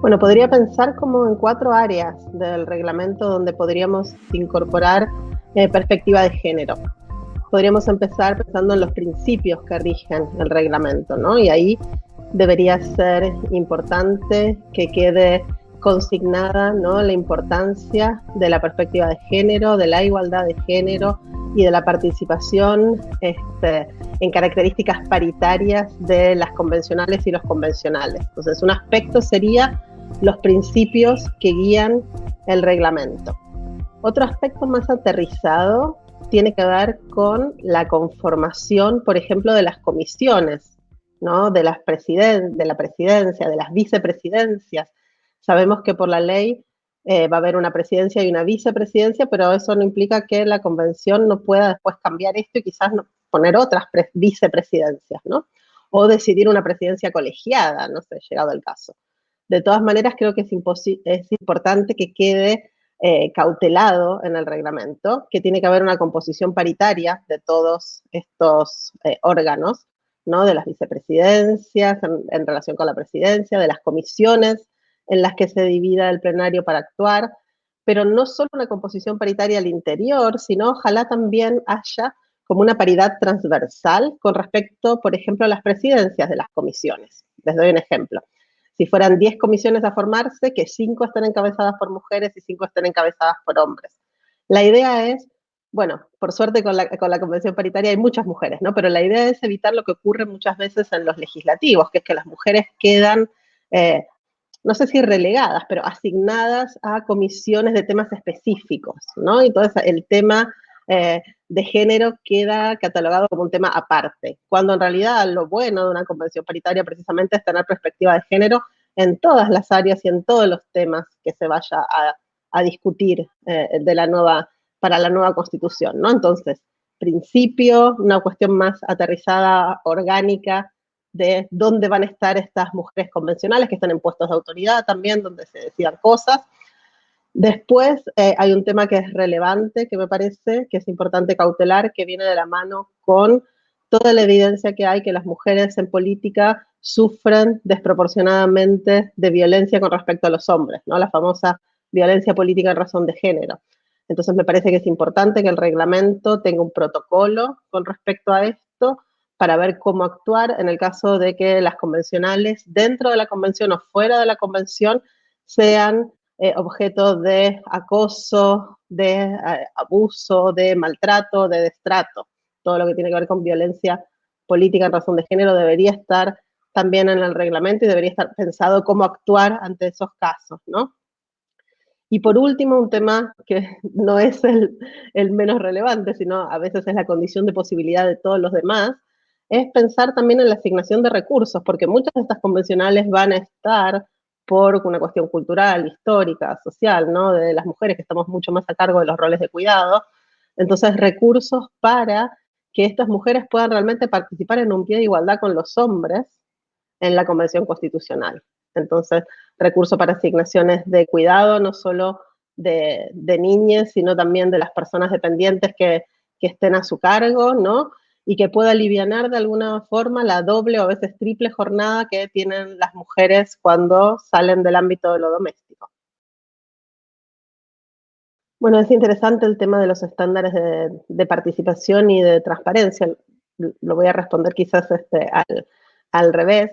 Bueno, podría pensar como en cuatro áreas del reglamento donde podríamos incorporar eh, perspectiva de género. Podríamos empezar pensando en los principios que rigen el reglamento, ¿no? Y ahí debería ser importante que quede consignada ¿no? la importancia de la perspectiva de género, de la igualdad de género y de la participación este, en características paritarias de las convencionales y los convencionales. Entonces, un aspecto sería los principios que guían el reglamento. Otro aspecto más aterrizado tiene que ver con la conformación, por ejemplo, de las comisiones, ¿no? de, las de la presidencia, de las vicepresidencias. Sabemos que por la ley eh, va a haber una presidencia y una vicepresidencia, pero eso no implica que la convención no pueda después cambiar esto y quizás poner otras vicepresidencias, ¿no? O decidir una presidencia colegiada, no sé, llegado el caso. De todas maneras, creo que es, importante que quede eh, cautelado en el reglamento, que tiene que haber una composición paritaria de todos estos eh, órganos, ¿no? de las vicepresidencias en, relación con la presidencia, de las comisiones en las que se divida el plenario para actuar, pero no solo una composición paritaria al interior, sino ojalá también haya como una paridad transversal con respecto, por ejemplo, a las presidencias de las comisiones. Les doy un ejemplo si fueran 10 comisiones a formarse, que 5 estén encabezadas por mujeres y 5 estén encabezadas por hombres. La idea es, bueno, por suerte con la, convención paritaria hay muchas mujeres, ¿no? Pero la idea es evitar lo que ocurre muchas veces en los legislativos, que es que las mujeres quedan, eh, no sé si relegadas, pero asignadas a comisiones de temas específicos, ¿no? Entonces el tema eh, de género queda catalogado como un tema aparte, cuando en realidad lo bueno de una convención paritaria precisamente es tener perspectiva de género en todas las áreas y en todos los temas que se vaya a, discutir eh, de la nueva, para la nueva constitución, ¿no? Entonces, principio, una cuestión más aterrizada, orgánica, de dónde van a estar estas mujeres convencionales que están en puestos de autoridad también, donde se decidan cosas, Después eh, hay un tema que es relevante, que me parece que es importante cautelar, que viene de la mano con toda la evidencia que hay que las mujeres en política sufren desproporcionadamente de violencia con respecto a los hombres, ¿no? La famosa violencia política en razón de género. Entonces me parece que es importante que el reglamento tenga un protocolo con respecto a esto para ver cómo actuar en el caso de que las convencionales dentro de la convención o fuera de la convención sean eh, objeto de acoso, de eh, abuso, de maltrato, de destrato. Todo lo que tiene que ver con violencia política en razón de género debería estar también en el reglamento y debería estar pensado cómo actuar ante esos casos, ¿no? Y por último, un tema que no es el, el, menos relevante, sino a veces es la condición de posibilidad de todos los demás, es pensar también en la asignación de recursos, porque muchas de estas convencionales van a estar por una cuestión cultural, histórica, social, ¿no? De las mujeres que estamos mucho más a cargo de los roles de cuidado. Entonces, recursos para que estas mujeres puedan realmente participar en un pie de igualdad con los hombres en la Convención Constitucional. Entonces, recursos para asignaciones de cuidado, no solo de, de niñas, sino también de las personas dependientes que, que estén a su cargo, ¿no? Y que pueda aliviar de alguna forma la doble o a veces triple jornada que tienen las mujeres cuando salen del ámbito de lo doméstico. Bueno, es interesante el tema de los estándares de, participación y de transparencia. Lo voy a responder quizás este, al, revés,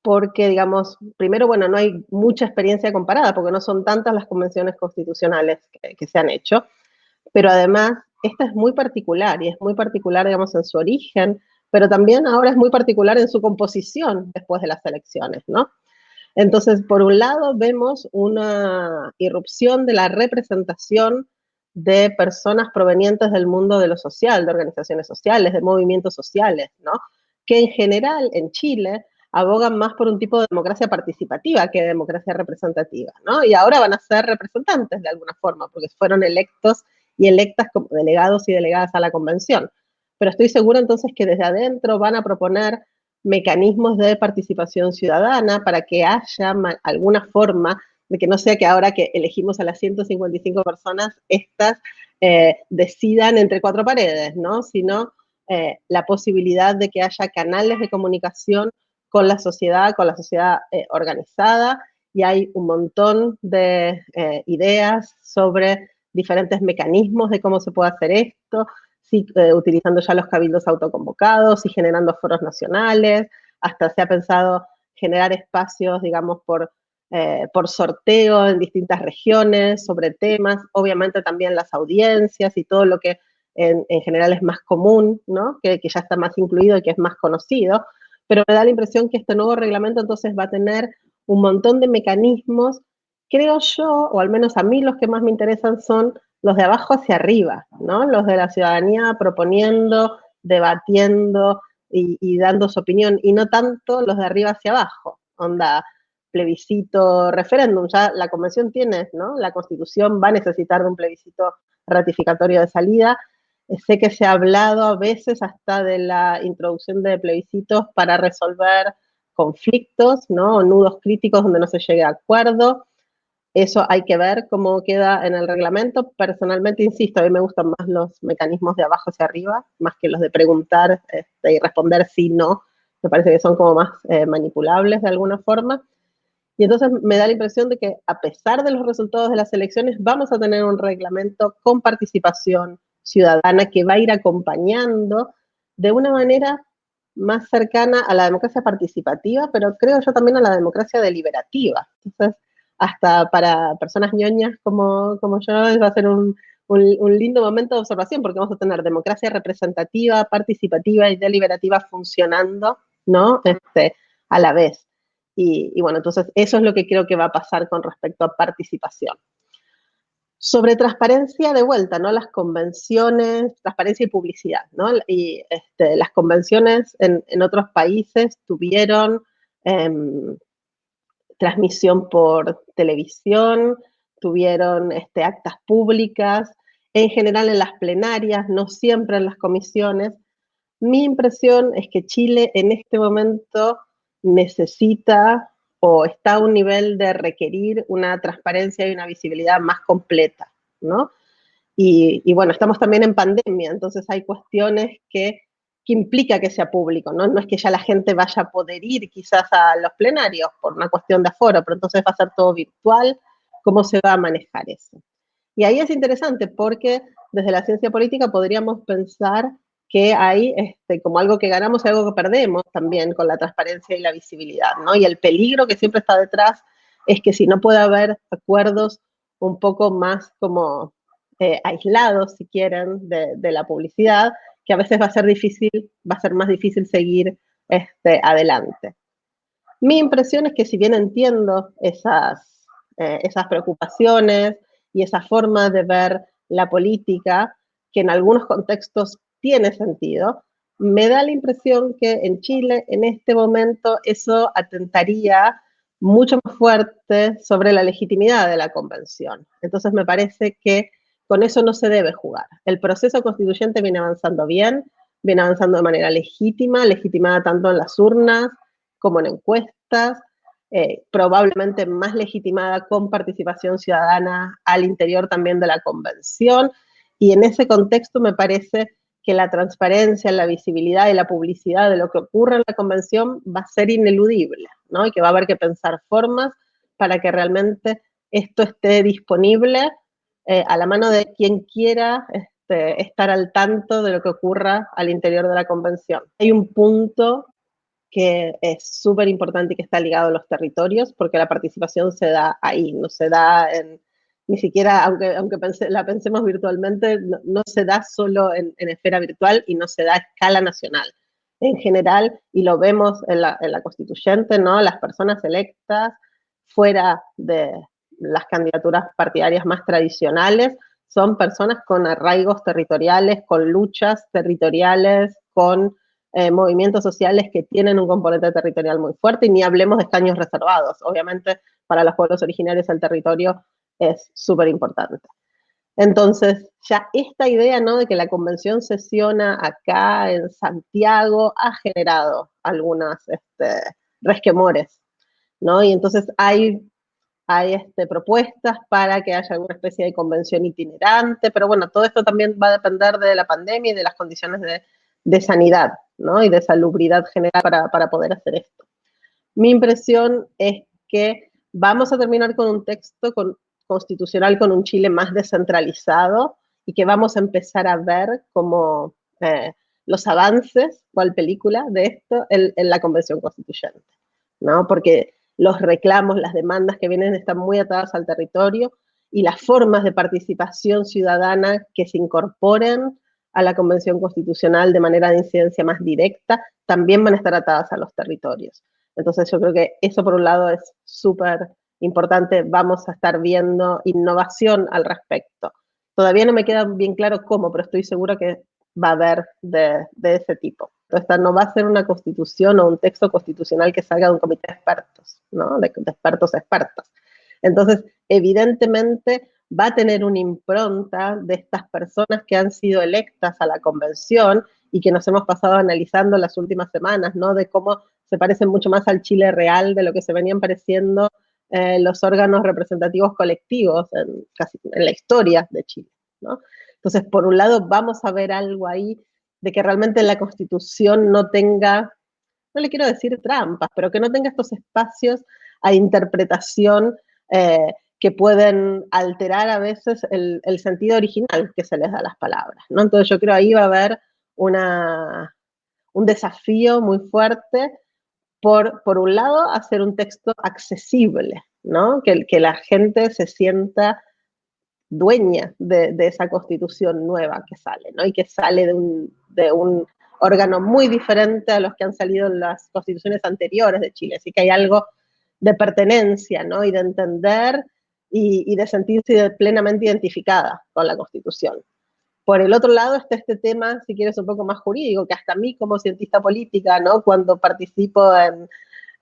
porque, digamos, primero, bueno, no hay mucha experiencia comparada, porque no son tantas las convenciones constitucionales que se han hecho, pero además esta es muy particular y es muy particular, digamos, en su origen, pero también ahora es muy particular en su composición después de las elecciones, ¿no? Entonces, por un lado, vemos una irrupción de la representación de personas provenientes del mundo de lo social, de organizaciones sociales, de movimientos sociales, ¿no? Que en general en Chile abogan más por un tipo de democracia participativa que de democracia representativa, ¿no? Y ahora van a ser representantes de alguna forma, porque fueron electos y electas como delegados y delegadas a la convención. Pero estoy segura entonces que desde adentro van a proponer mecanismos de participación ciudadana para que haya alguna forma de que no sea que ahora que elegimos a las 155 personas, estas eh, decidan entre cuatro paredes, ¿no? Sino eh, la posibilidad de que haya canales de comunicación con la sociedad, con la sociedad eh, organizada y hay un montón de ideas sobre diferentes mecanismos de cómo se puede hacer esto, si, eh, utilizando ya los cabildos autoconvocados y generando foros nacionales, hasta se ha pensado generar espacios, digamos, por, eh, por sorteo en distintas regiones sobre temas, obviamente también las audiencias y todo lo que en, general es más común, ¿no? Que, que, ya está más incluido y que es más conocido, pero me da la impresión que este nuevo reglamento entonces va a tener un montón de mecanismos, creo yo, o al menos a mí los que más me interesan son los de abajo hacia arriba, ¿no? Los de la ciudadanía proponiendo, debatiendo y, dando su opinión, y no tanto los de arriba hacia abajo, onda plebiscito, referéndum, ya la convención tiene, ¿no? La constitución va a necesitar de un plebiscito ratificatorio de salida, eh, sé que se ha hablado a veces hasta de la introducción de plebiscitos para resolver conflictos, ¿no? O nudos críticos donde no se llegue a acuerdo. Eso hay que ver cómo queda en el reglamento. Personalmente, insisto, a mí me gustan más los mecanismos de abajo hacia arriba, más que los de preguntar este, y responder sí, no. Me parece que son como más eh, manipulables de alguna forma. Y entonces me da la impresión de que a pesar de los resultados de las elecciones, vamos a tener un reglamento con participación ciudadana que va a ir acompañando de una manera más cercana a la democracia participativa, pero creo yo también a la democracia deliberativa. Entonces, hasta para personas ñoñas como, como yo, va a ser un, un, lindo momento de observación porque vamos a tener democracia representativa, participativa y deliberativa funcionando, ¿no? Este, a la vez. Y, bueno, entonces eso es lo que creo que va a pasar con respecto a participación. Sobre transparencia de vuelta, ¿no? Las convenciones, transparencia y publicidad, ¿no? Y este, las convenciones en, otros países tuvieron em, transmisión por televisión, tuvieron este, actas públicas, en general en las plenarias, no siempre en las comisiones. Mi impresión es que Chile en este momento necesita o está a un nivel de requerir una transparencia y una visibilidad más completa, ¿no? Y, bueno, estamos también en pandemia, entonces hay cuestiones que, que, implica que sea público, ¿no? No es que ya la gente vaya a poder ir quizás a los plenarios por una cuestión de aforo, pero entonces va a ser todo virtual, ¿cómo se va a manejar eso? Y ahí es interesante porque desde la ciencia política podríamos pensar que hay este, como algo que ganamos y algo que perdemos también con la transparencia y la visibilidad, ¿no? Y el peligro que siempre está detrás es que si no puede haber acuerdos un poco más como eh, aislados, si quieren, de, la publicidad, que a veces va a ser difícil, va a ser más difícil seguir este, adelante. Mi impresión es que si bien entiendo esas, eh, esas preocupaciones y esa forma de ver la política, que en algunos contextos tiene sentido. Me da la impresión que en Chile, en este momento, eso atentaría mucho más fuerte sobre la legitimidad de la convención. Entonces me parece que con eso no se debe jugar. El proceso constituyente viene avanzando bien, viene avanzando de manera legítima, legitimada tanto en las urnas como en encuestas, eh, probablemente más legitimada con participación ciudadana al interior también de la convención. Y en ese contexto me parece que la transparencia, la visibilidad y la publicidad de lo que ocurre en la convención va a ser ineludible, ¿no? Y que va a haber que pensar formas para que realmente esto esté disponible eh, a la mano de quien quiera este, estar al tanto de lo que ocurra al interior de la convención. Hay un punto que es súper importante y que está ligado a los territorios, porque la participación se da ahí, no se da en, ni siquiera, aunque, aunque la pensemos virtualmente, no, se da solo en, esfera virtual y no se da a escala nacional. En general, y lo vemos en la, en constituyente, ¿no? Las personas electas fuera de las candidaturas partidarias más tradicionales son personas con arraigos territoriales, con luchas territoriales, con eh, movimientos sociales que tienen un componente territorial muy fuerte y ni hablemos de escaños reservados. Obviamente, para los pueblos originarios el territorio es súper importante. Entonces, ya esta idea ¿no? de que la convención sesiona acá en Santiago ha generado algunas este, resquemores, ¿no? Y entonces hay, hay este, propuestas para que haya alguna especie de convención itinerante, pero bueno, todo esto también va a depender de la pandemia y de las condiciones de, de sanidad, ¿no? Y de salubridad general para, para poder hacer esto. Mi impresión es que vamos a terminar con un texto constitucional con un Chile más descentralizado y que vamos a empezar a ver como eh, los avances, cual película de esto, en, la Convención Constituyente, ¿no? Porque los reclamos, las demandas que vienen están muy atadas al territorio y las formas de participación ciudadana que se incorporen a la Convención Constitucional de manera de incidencia más directa también van a estar atadas a los territorios. Entonces yo creo que eso por un lado es súper importante, vamos a estar viendo innovación al respecto. Todavía no me queda bien claro cómo, pero estoy segura que va a haber de, ese tipo. Esta no va a ser una constitución o un texto constitucional que salga de un comité de expertos, ¿no? De, de expertos expertos. Entonces, evidentemente va a tener una impronta de estas personas que han sido electas a la convención y que nos hemos pasado analizando las últimas semanas, ¿no? De cómo se parecen mucho más al Chile real de lo que se venían pareciendo eh, los órganos representativos colectivos en, casi, en la historia de Chile. Entonces, por un lado, vamos a ver algo ahí de que realmente la Constitución no tenga, no le quiero decir trampas, pero que no tenga estos espacios a interpretación eh, que pueden alterar a veces el, sentido original que se les da a las palabras, ¿no? Entonces yo creo ahí va a haber una, un desafío muy fuerte por, por un lado, hacer un texto accesible, ¿no? Que, que la gente se sienta dueña de, esa constitución nueva que sale, ¿no? Y que sale de un, órgano muy diferente a los que han salido en las constituciones anteriores de Chile. Así que hay algo de pertenencia, ¿no? Y de entender y, de sentirse plenamente identificada con la Constitución. Por el otro lado está este tema, si quieres, un poco más jurídico, que hasta mí como cientista política, ¿no? Cuando participo en,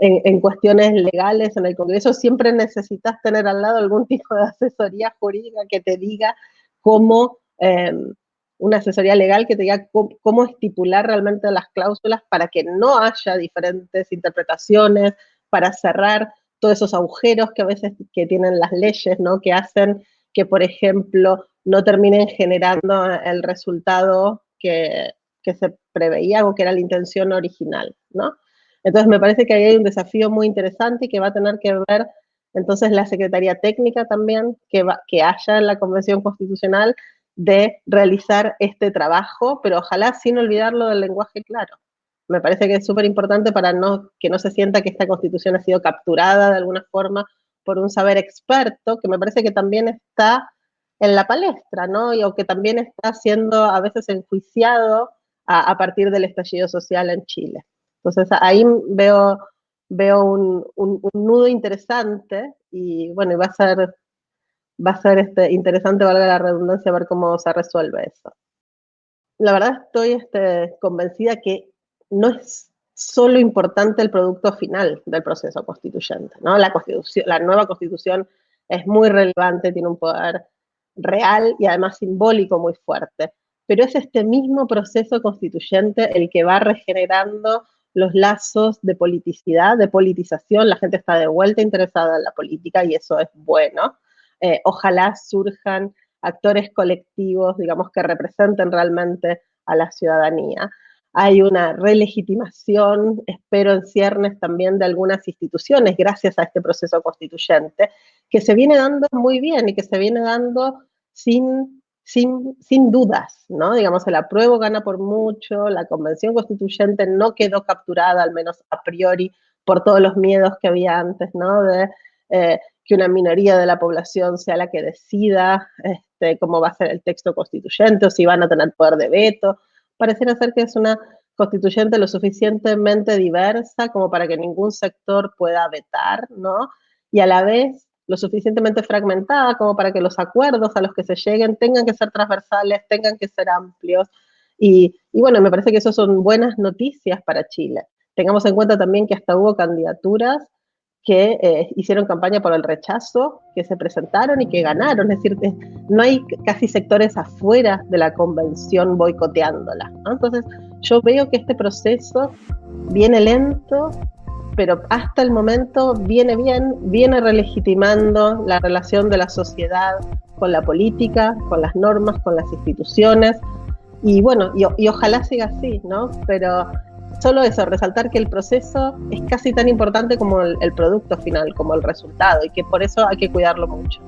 en, cuestiones legales en el Congreso, siempre necesitas tener al lado algún tipo de asesoría jurídica que te diga cómo, em, una asesoría legal que te diga cómo, estipular realmente las cláusulas para que no haya diferentes interpretaciones, para cerrar todos esos agujeros que a veces que tienen las leyes, ¿no? Que hacen que, por ejemplo, no terminen generando el resultado que, que se preveía o que era la intención original, ¿no? Entonces me parece que ahí hay un desafío muy interesante y que va a tener que ver entonces la Secretaría Técnica también que, que haya en la Convención Constitucional de realizar este trabajo, pero ojalá sin olvidarlo del lenguaje claro me parece que es súper importante para no, que no se sienta que esta constitución ha sido capturada de alguna forma por un saber experto, que me parece que también está en la palestra, ¿no? Y, o que también está siendo a veces enjuiciado a, partir del estallido social en Chile. Entonces ahí veo, veo un, nudo interesante y bueno, va a ser, va a ser este, interesante, valga la redundancia, ver cómo se resuelve eso. La verdad estoy este, convencida que no es solo importante el producto final del proceso constituyente, ¿no? La, constitución, la nueva constitución es muy relevante, tiene un poder real y además simbólico muy fuerte, pero es este mismo proceso constituyente el que va regenerando los lazos de politicidad, de politización, la gente está de vuelta interesada en la política y eso es bueno. Eh, ojalá surjan actores colectivos, digamos, que representen realmente a la ciudadanía hay una relegitimación, espero en ciernes también de algunas instituciones gracias a este proceso constituyente, que se viene dando muy bien y que se viene dando sin, sin, sin dudas, ¿no? Digamos, el apruebo gana por mucho, la convención constituyente no quedó capturada, al menos a priori, por todos los miedos que había antes, ¿no? De eh, que una minoría de la población sea la que decida este, cómo va a ser el texto constituyente o si van a tener poder de veto pareciera ser que es una constituyente lo suficientemente diversa como para que ningún sector pueda vetar, ¿no? Y a la vez lo suficientemente fragmentada como para que los acuerdos a los que se lleguen tengan que ser transversales, tengan que ser amplios. Y, bueno, me parece que eso son buenas noticias para Chile. Tengamos en cuenta también que hasta hubo candidaturas que eh, hicieron campaña por el rechazo, que se presentaron y que ganaron. Es decir, no hay casi sectores afuera de la convención boicoteándola. Entonces, yo veo que este proceso viene lento, pero hasta el momento viene bien, viene relegitimando la relación de la sociedad con la política, con las normas, con las instituciones. Y bueno, y, ojalá siga así, ¿no? Pero solo eso, resaltar que el proceso es casi tan importante como el producto final, como el resultado, y que por eso hay que cuidarlo mucho.